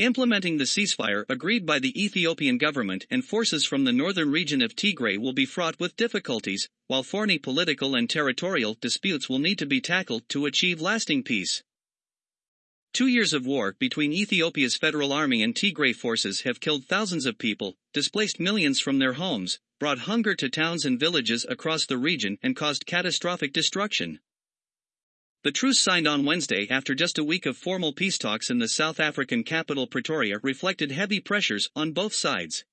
Implementing the ceasefire agreed by the Ethiopian government and forces from the northern region of Tigray will be fraught with difficulties, while thorny political and territorial disputes will need to be tackled to achieve lasting peace. Two years of war between Ethiopia's federal army and Tigray forces have killed thousands of people, displaced millions from their homes, brought hunger to towns and villages across the region, and caused catastrophic destruction. The truce signed on Wednesday after just a week of formal peace talks in the South African capital Pretoria reflected heavy pressures on both sides.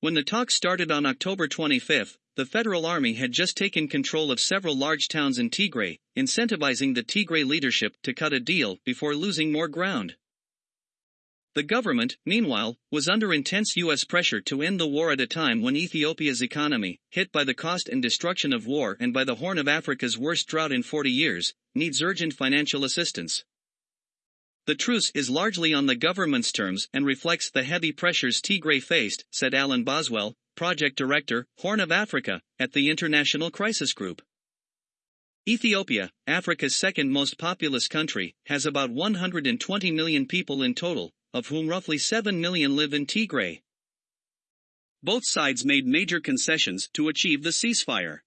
When the talks started on October 25, the federal army had just taken control of several large towns in Tigray, incentivizing the Tigray leadership to cut a deal before losing more ground. The government, meanwhile, was under intense U.S. pressure to end the war at a time when Ethiopia's economy, hit by the cost and destruction of war and by the Horn of Africa's worst drought in 40 years, needs urgent financial assistance. The truce is largely on the government's terms and reflects the heavy pressures Tigray faced, said Alan Boswell, Project Director, Horn of Africa, at the International Crisis Group. Ethiopia, Africa's second most populous country, has about 120 million people in total, of whom roughly 7 million live in Tigray. Both sides made major concessions to achieve the ceasefire.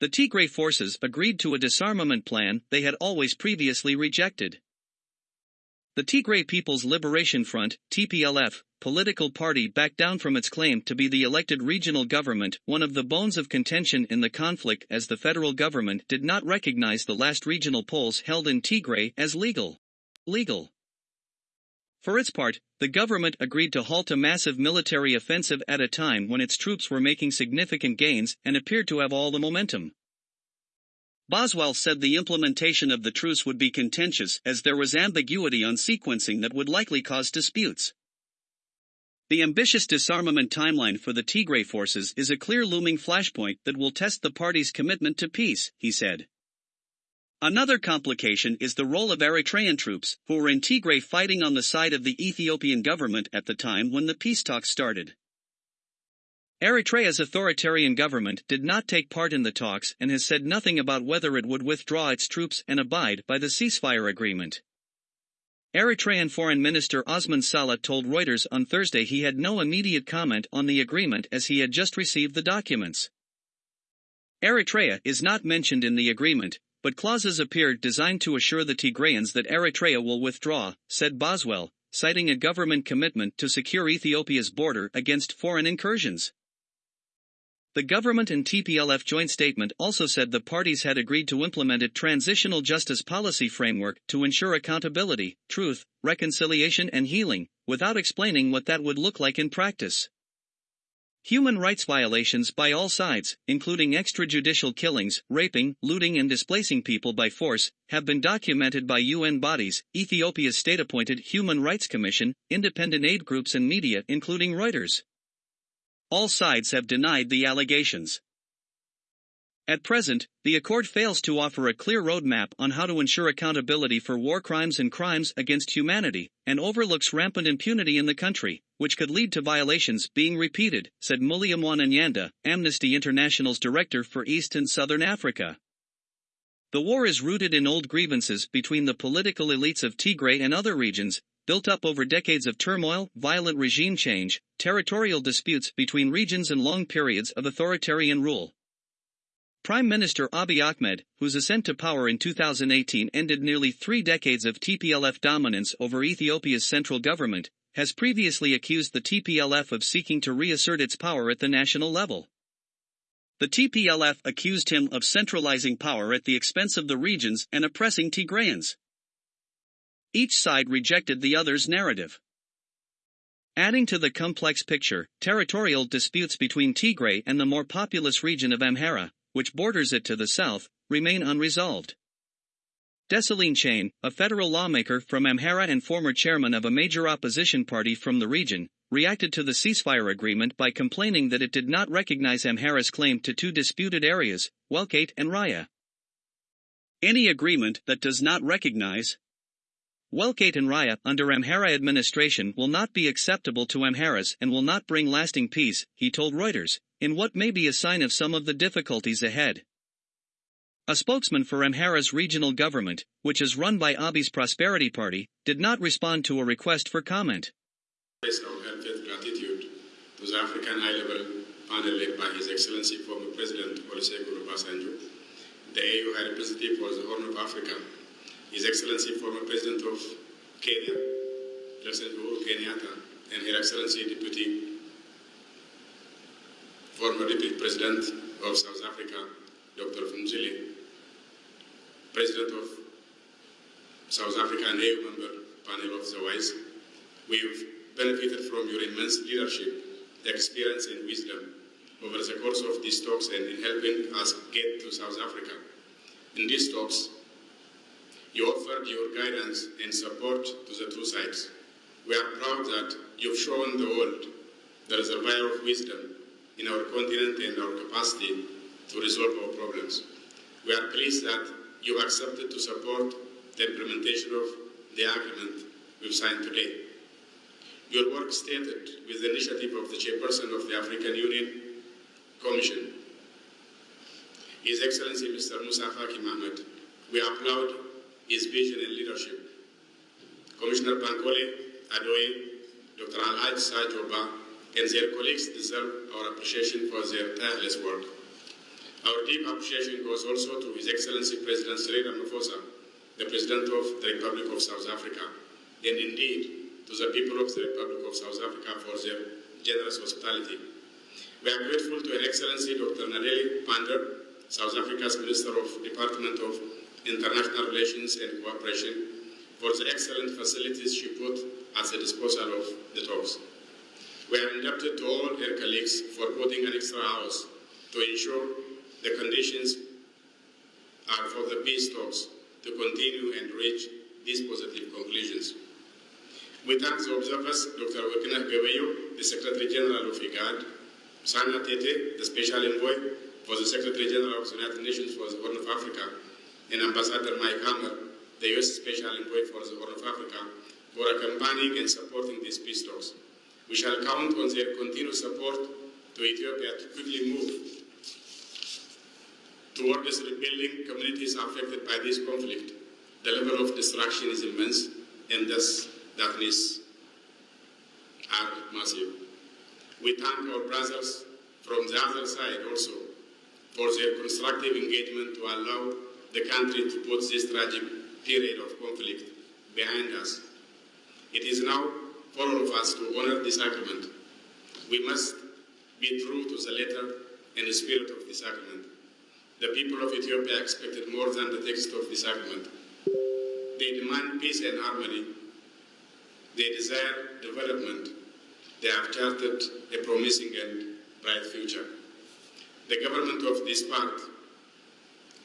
The Tigray forces agreed to a disarmament plan they had always previously rejected. The Tigray People's Liberation Front, TPLF, political party backed down from its claim to be the elected regional government, one of the bones of contention in the conflict as the federal government did not recognize the last regional polls held in Tigray as legal. Legal. For its part, the government agreed to halt a massive military offensive at a time when its troops were making significant gains and appeared to have all the momentum. Boswell said the implementation of the truce would be contentious as there was ambiguity on sequencing that would likely cause disputes. The ambitious disarmament timeline for the Tigray forces is a clear looming flashpoint that will test the parties' commitment to peace, he said. Another complication is the role of Eritrean troops, who were in Tigray fighting on the side of the Ethiopian government at the time when the peace talks started. Eritrea's authoritarian government did not take part in the talks and has said nothing about whether it would withdraw its troops and abide by the ceasefire agreement. Eritrean Foreign Minister Osman Saleh told Reuters on Thursday he had no immediate comment on the agreement as he had just received the documents. Eritrea is not mentioned in the agreement, but clauses appeared designed to assure the Tigrayans that Eritrea will withdraw, said Boswell, citing a government commitment to secure Ethiopia's border against foreign incursions. The government and TPLF joint statement also said the parties had agreed to implement a transitional justice policy framework to ensure accountability, truth, reconciliation, and healing, without explaining what that would look like in practice. Human rights violations by all sides, including extrajudicial killings, raping, looting, and displacing people by force, have been documented by UN bodies, Ethiopia's state appointed Human Rights Commission, independent aid groups, and media, including Reuters. All sides have denied the allegations. At present, the Accord fails to offer a clear roadmap on how to ensure accountability for war crimes and crimes against humanity, and overlooks rampant impunity in the country, which could lead to violations being repeated, said Muleya Mwananyanda, Amnesty International's director for East and Southern Africa. The war is rooted in old grievances between the political elites of Tigray and other regions, built up over decades of turmoil, violent regime change, territorial disputes between regions, and long periods of authoritarian rule. Prime Minister Abiy Ahmed, whose ascent to power in 2018 ended nearly three decades of TPLF dominance over Ethiopia's central government, has previously accused the TPLF of seeking to reassert its power at the national level. The TPLF accused him of centralizing power at the expense of the regions and oppressing Tigrayans. Each side rejected the other's narrative. Adding to the complex picture, territorial disputes between Tigray and the more populous region of Amhara, which borders it to the south, remain unresolved. Desalegn Chanie, a federal lawmaker from Amhara and former chairman of a major opposition party from the region, reacted to the ceasefire agreement by complaining that it did not recognize Amhara's claim to two disputed areas, Welkait and Raya. Any agreement that does not recognize, Welkait and Raya under Amhara administration will not be acceptable to Amharas and will not bring lasting peace, he told Reuters, in what may be a sign of some of the difficulties ahead. A spokesman for Amhara's regional government, which is run by Abiy's Prosperity Party, did not respond to a request for comment. express our heartfelt gratitude to the African High Level panel led by His Excellency former President Olusegun Obasanjo, the AU High Representative for the Horn of Africa, His Excellency former President of Kenya, President Uhuru Kenyatta, and Her Excellency Deputy former Deputy President of South Africa, Dr. Phumzile, President of South Africa and AU member panel of the WISE. We've benefited from your immense leadership, experience, and wisdom over the course of these talks and in helping us get to South Africa. In these talks, you offered your guidance and support to the two sides. We are proud that you've shown the world the reservoir of wisdom in our continent and our capacity to resolve our problems. We are pleased that you accepted to support the implementation of the agreement we've signed today. Your work stated with the initiative of the chairperson of the African Union Commission, His Excellency Mr. Musa Faki. We applaud his vision and leadership. Commissioner Bankole Adeoye, Dr. Alhaji Sarjoh Bah, and their colleagues deserve our appreciation for their tireless work. Our deep appreciation goes also to His Excellency President Cyril Ramaphosa, the President of the Republic of South Africa, and indeed to the people of the Republic of South Africa for their generous hospitality. We are grateful to Her Excellency Dr. Naledi Pandor, South Africa's Minister of Department of International Relations and Cooperation, for the excellent facilities she put at the disposal of the talks. We are indebted to all her colleagues for putting an extra hours to ensure the conditions are for the peace talks to continue and reach these positive conclusions. We thank the observers, Dr. Workneh Gawayo, the Secretary General of IGAD, Hanna Tetteh, the Special Envoy for the Secretary General of the United Nations for the Horn of Africa, and Ambassador Mike Hammer, the U.S. Special Envoy for the Horn of Africa, for accompanying and supporting these peace talks. We shall count on their continued support to Ethiopia to quickly move towards rebuilding communities affected by this conflict. The level of destruction is immense, and thus darkness are massive. We thank our brothers from the other side also for their constructive engagement to allow the country to put this tragic period of conflict behind us. It is now all of us to honor this agreement. We must be true to the letter and the spirit of this agreement. The people of Ethiopia expected more than the text of this agreement. They demand peace and harmony. They desire development. They have charted a promising and bright future. The government of this part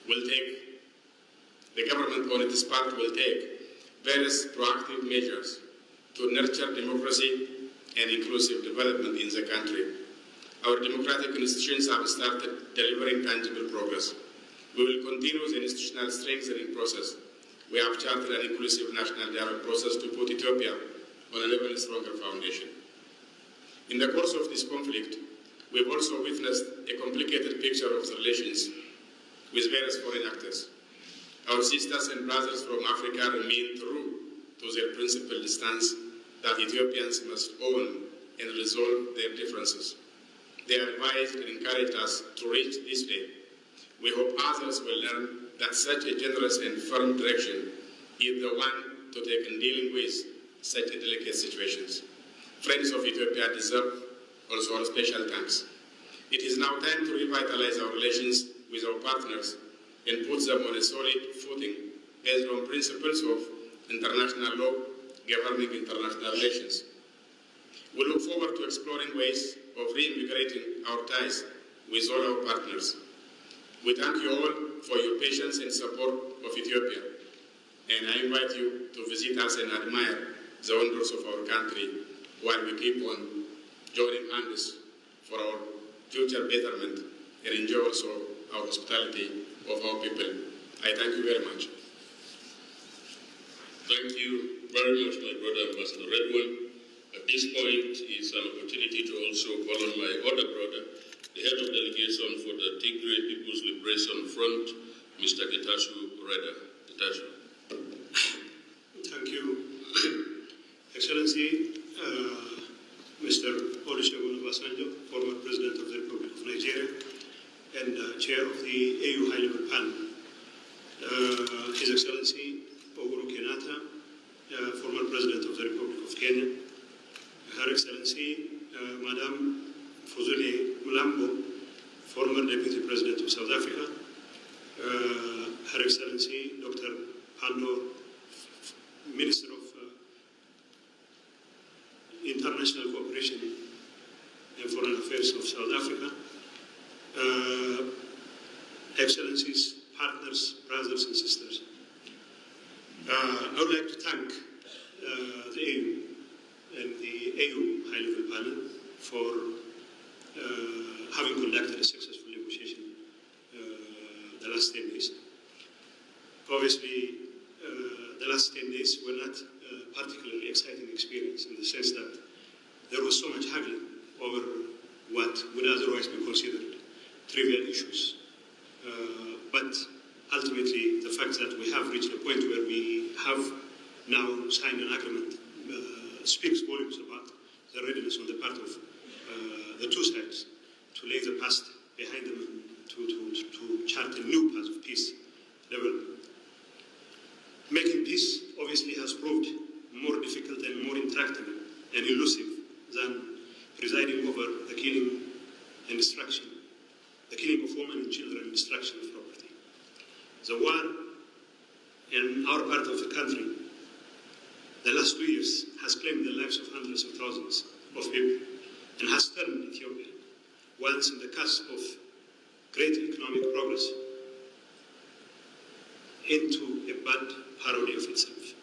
will take, the government on its part will take various proactive measures to nurture democracy and inclusive development in the country. Our democratic institutions have started delivering tangible progress. We will continue the institutional strengthening process. We have charted an inclusive national dialogue process to put Ethiopia on an even stronger foundation. In the course of this conflict, we've also witnessed a complicated picture of the relations with various foreign actors. Our sisters and brothers from Africa remain true to their principled stance that Ethiopians must own and resolve their differences. They advised and encouraged us to reach this day. We hope others will learn that such a generous and firm direction is the one to take in dealing with such delicate situations. Friends of Ethiopia deserve also our special thanks. It is now time to revitalize our relations with our partners and put them on a solid footing based on principles of international law governing international relations. We look forward to exploring ways of reinvigorating our ties with all our partners. We thank you all for your patience and support of Ethiopia, and I invite you to visit us and admire the wonders of our country while we keep on joining hands for our future betterment and enjoy also our hospitality of our people. I thank you very much. Thank you very much, my brother Ambassador Redwan. At this point is an opportunity to also call on my other brother, the head of delegation for the Tigray People's Liberation Front, Mr. Getachew Reda. Getachew. Thank you, Excellency, uh, Mr. Olusegun Obasanjo, former President of the Republic of Nigeria and uh, Chair of the AU High Level Panel. Uh, His Excellency uh, former President of the Republic of Kenya. Her Excellency, uh, Madame Phumzile Mlambo, former Deputy President of South Africa. Uh, Her Excellency Dr. Pandor Minister of uh, International Cooperation and Foreign Affairs of South Africa, uh, Excellencies, partners, brothers and sisters. Uh, I would like to thank uh, the AU and the AU High Level Panel for uh, having conducted a successful negotiation uh, the last 10 days. Obviously, uh, the last 10 days were not a particularly exciting experience in the sense that there was so much haggling over what would otherwise be considered trivial issues. Uh, but ultimately, the fact that we have reached a point where we have now signed an agreement uh, speaks volumes about the readiness on the part of uh, the two sides to lay the past behind them and to, to, to chart a new path of peace development. Making peace obviously has proved more difficult and more intractable and elusive than presiding over the killing and destruction, the killing of women and children destruction of property. The war in our part of the country, the last two years, has claimed the lives of hundreds of thousands of people and has turned Ethiopia, once in the cusp of great economic progress, into a bad parody of itself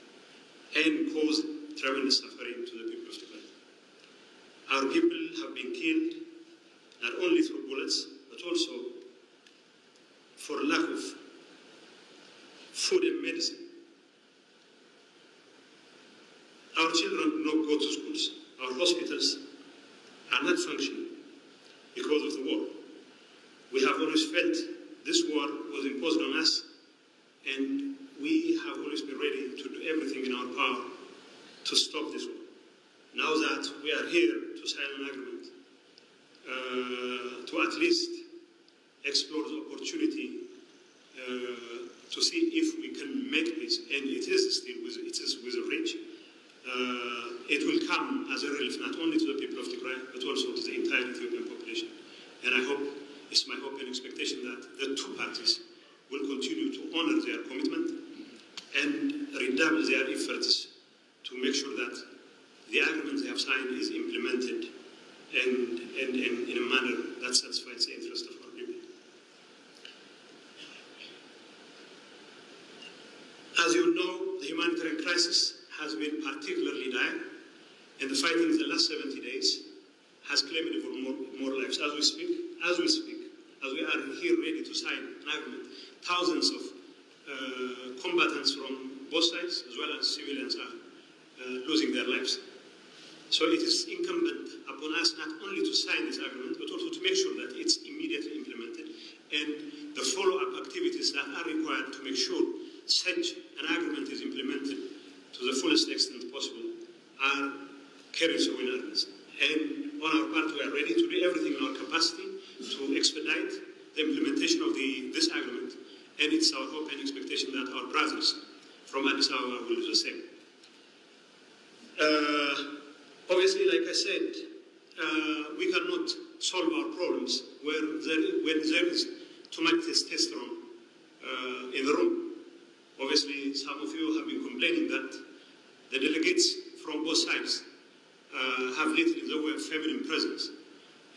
and caused tremendous suffering to the people of Tigray. Our people have been killed not only through bullets, but also for lack of food and medicine. Our children do not go to schools. Our hospitals are not functioning because of the war. We have always felt this war was imposed on us and we have always been ready to do everything in our power to stop this war. Now that we are here to sign an agreement, uh, to at least explore the opportunity uh, to see if we can make this, and it is still with, it is with a reach. Uh, it will come as a relief not only to the people of Tigray, but also to the entire Ethiopian population. And I hope, it's my hope and expectation that the two parties will continue to honor their commitment and redouble their efforts to make sure that the agreement they have signed is implemented and, and, and in a manner that satisfies the interest of our people. As you know, the humanitarian crisis has been particularly dire, and the fighting in the last 70 days has claimed for more, more lives. As we speak, as we speak, as we are here ready to sign an agreement, thousands of combatants from both sides, as well as civilians, are uh, losing their lives. So it is incumbent upon us not only to sign this agreement, but also to make sure that it's immediately implemented and the follow-up activities that are required to make sure such an agreement is implemented to the fullest extent possible are carried so in earnest. And on our part, we are ready to do everything in our capacity to expedite the implementation of the, this agreement, and it's our hope and expectation that our brothers from Addis Ababa will do the same. Uh, obviously, like I said, uh, we cannot solve our problems where there, when there is too much testosterone uh, in the room. Obviously, some of you have been complaining that the delegates from both sides uh, have little in the way of feminine presence.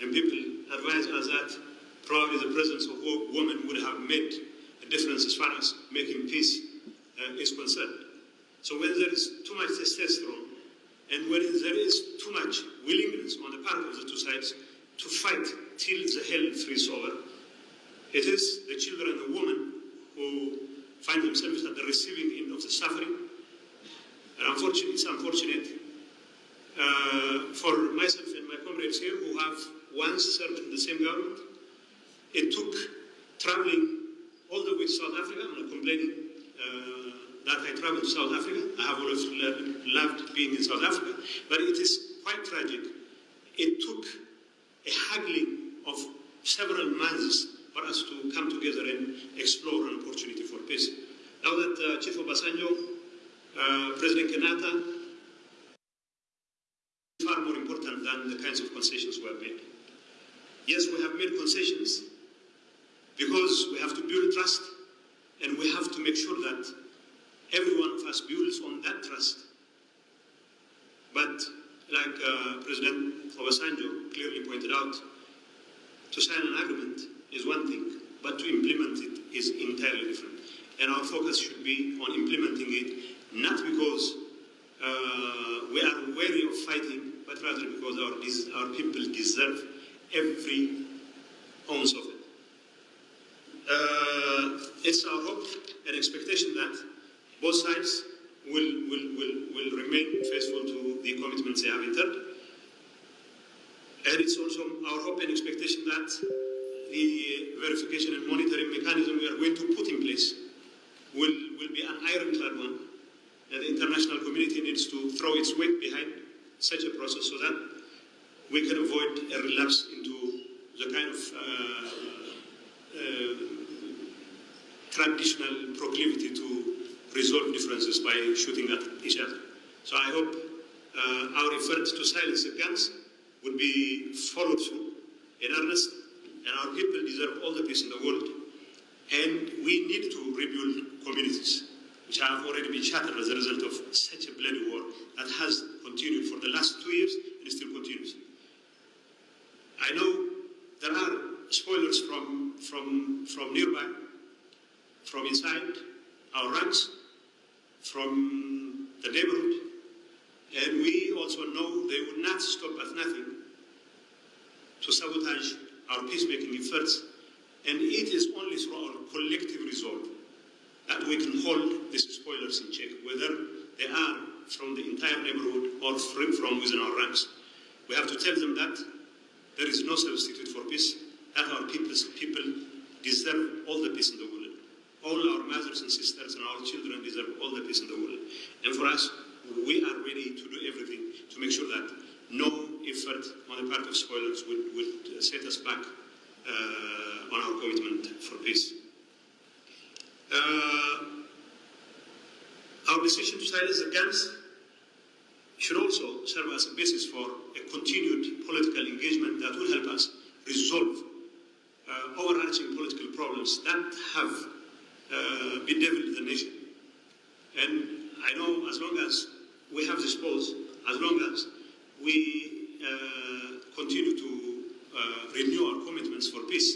And people advise us that probably the presence of women would have made a difference as far as making peace uh, is concerned. So when there is too much testosterone and when there is too much willingness on the part of the two sides to fight till the hell freezes over, it is the children and the women who find themselves at the receiving end of the suffering. And unfortunately, it's unfortunate uh, for myself and my comrades here who have once served in the same government. It took traveling although with South Africa, I'm not complaining uh, that I traveled to South Africa. I have always loved being in South Africa, but it is quite tragic. It took a haggling of several months for us to come together and explore an opportunity for peace. Now that uh, Chief Obasanjo, uh, President Kenyatta, far more important than the kinds of concessions we have made. Yes, we have made concessions because we have to build trust and we have to make sure that every one of us builds on that trust. But like uh, President Obasanjo clearly pointed out, to sign an agreement is one thing, but to implement it is entirely different. And our focus should be on implementing it, not because uh, we are wary of fighting, but rather because our, our people deserve every ounce of it. It's our hope and expectation that both sides will, will, will, will remain faithful to the commitments they have entered. And it's also our hope and expectation that the verification and monitoring mechanism we are going to put in place will, will be an ironclad one. And the international community needs to throw its weight behind such a process so that we can avoid a relapse into the kind of uh, uh, traditional proclivity to resolve differences by shooting at each other. So I hope uh, our efforts to silence the guns will be followed through in earnest, and our people deserve all the peace in the world. And we need to rebuild communities which have already been shattered as a result of such a bloody war that has continued for the last two years and still continues. I know there are spoilers from, from, from nearby, from inside our ranks, from the neighborhood, and we also know they would not stop at nothing to sabotage our peacemaking efforts, and it is only through our collective resolve that we can hold these spoilers in check, whether they are from the entire neighborhood or from within our ranks. We have to tell them that there is no substitute for peace, that our people's people deserve all the peace in the world. All our mothers and sisters and our children deserve all the peace in the world. And for us, we are ready to do everything to make sure that no effort on the part of spoilers would, would set us back uh, on our commitment for peace. Uh, our decision to silence the guns should also serve as a basis for a continued political engagement that will help us resolve overarching political problems that have uh, bedeviled the nation. And I know as long as we have this pause, as long as we uh, continue to uh, renew our commitments for peace,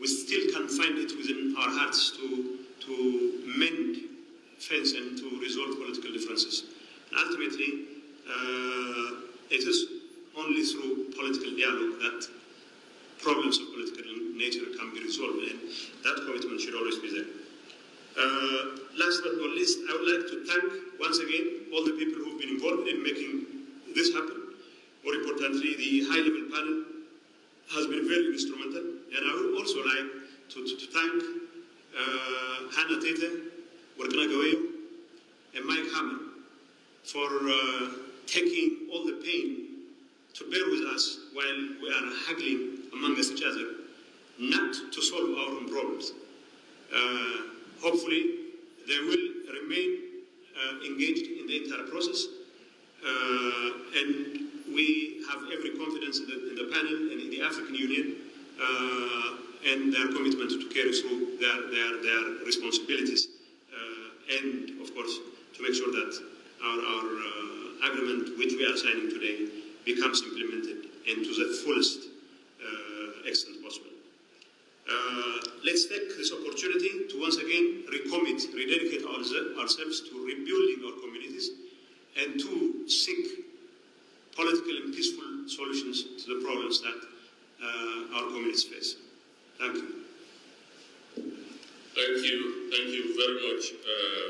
we still can find it within our hearts to, to mend fence and to resolve political differences. And ultimately, uh, it is only through political dialogue that problems of political nature can be resolved, and that commitment should always be there. Uh, last but not least, I would like to thank once again all the people who've been involved in making this happen. More importantly, the high-level panel has been very instrumental, and I would also like to, to, to thank uh, Hanna Tetteh, Workneh Gawayo, and Mike Hammer for uh, taking all the pain to bear with us while we are haggling among us each other, not to solve our own problems. Uh, hopefully, they will remain uh, engaged in the entire process, uh, and we have every confidence in the, in the, panel and in the African Union uh, and their commitment to carry through their, their, their responsibilities, uh, and of course, to make sure that our, our agreement, which we are signing today, becomes implemented and to the fullest extent possible. Uh, let's take this opportunity to once again recommit, rededicate ourselves to rebuilding our communities and to seek political and peaceful solutions to the problems that uh, our communities face. Thank you. Thank you. Thank you very much, uh.